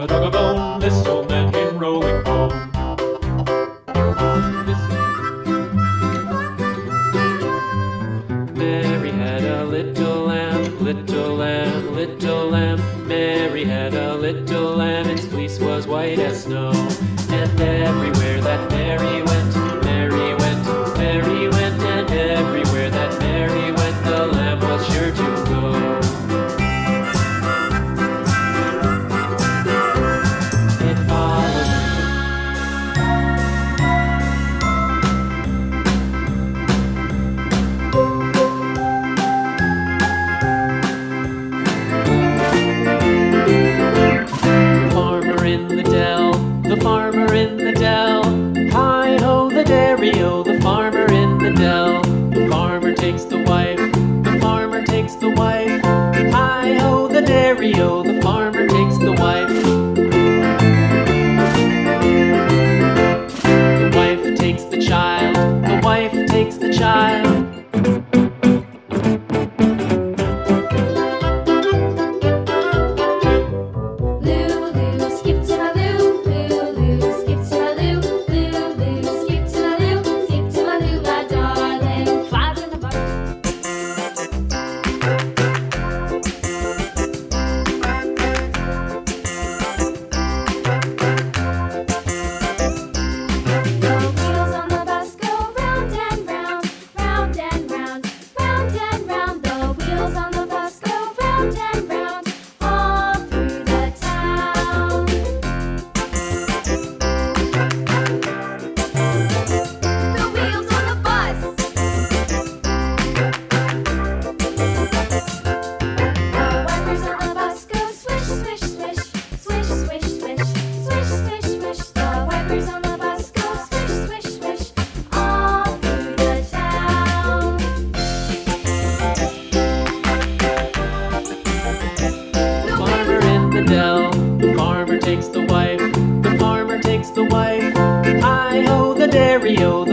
a dog a bone. This old man came rolling home. Mary had a little lamb, little lamb, little lamb. Mary had a little lamb, its fleece was white as snow. And everywhere the dell. Hi ho, the dairy o, the farmer in the dell. The farmer takes the wife, the farmer takes the wife. Hi ho, the dairy o, the farmer takes the wife. The wife takes the child, the wife takes the child. The the farmer takes the wife, the farmer takes the wife. Hi ho, the dairy o,